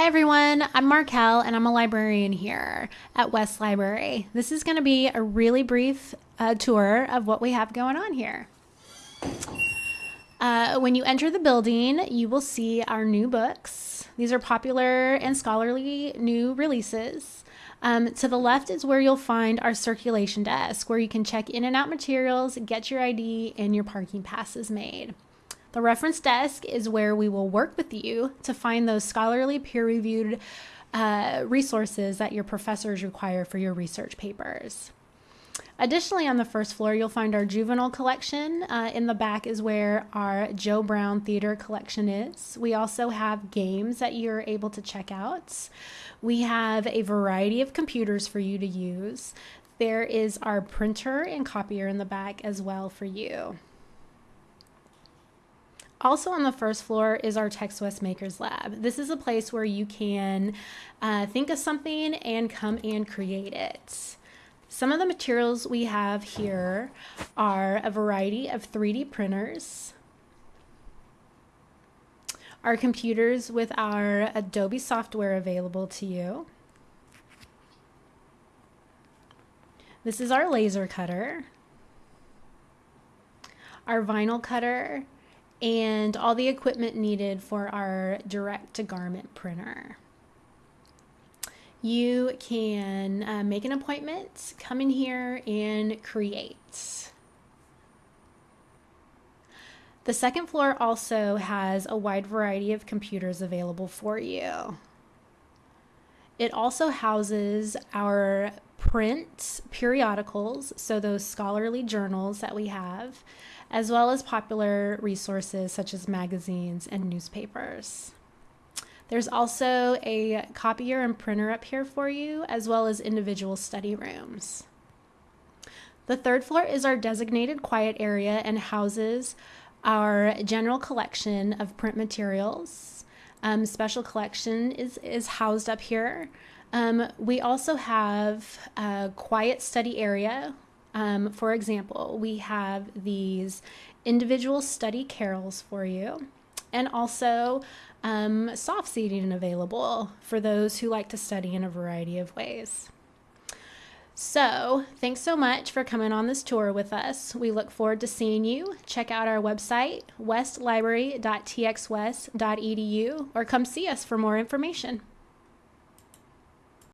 Hi everyone, I'm Markel and I'm a librarian here at West Library. This is going to be a really brief uh, tour of what we have going on here. Uh, when you enter the building, you will see our new books. These are popular and scholarly new releases. Um, to the left is where you'll find our circulation desk, where you can check in and out materials, get your ID, and your parking passes made. The reference desk is where we will work with you to find those scholarly peer reviewed uh, resources that your professors require for your research papers. Additionally, on the first floor, you'll find our juvenile collection. Uh, in the back is where our Joe Brown Theater collection is. We also have games that you're able to check out. We have a variety of computers for you to use. There is our printer and copier in the back as well for you. Also on the first floor is our TextWest Makers Lab. This is a place where you can uh, think of something and come and create it. Some of the materials we have here are a variety of 3D printers, our computers with our Adobe software available to you. This is our laser cutter, our vinyl cutter, and all the equipment needed for our direct to garment printer. You can uh, make an appointment, come in here and create. The second floor also has a wide variety of computers available for you. It also houses our print periodicals, so those scholarly journals that we have, as well as popular resources such as magazines and newspapers. There's also a copier and printer up here for you, as well as individual study rooms. The third floor is our designated quiet area and houses our general collection of print materials. Um, special collection is, is housed up here. Um, we also have a quiet study area um, for example, we have these individual study carrels for you and also um, soft seating available for those who like to study in a variety of ways. So, thanks so much for coming on this tour with us. We look forward to seeing you. Check out our website, westlibrary.txwest.edu, or come see us for more information.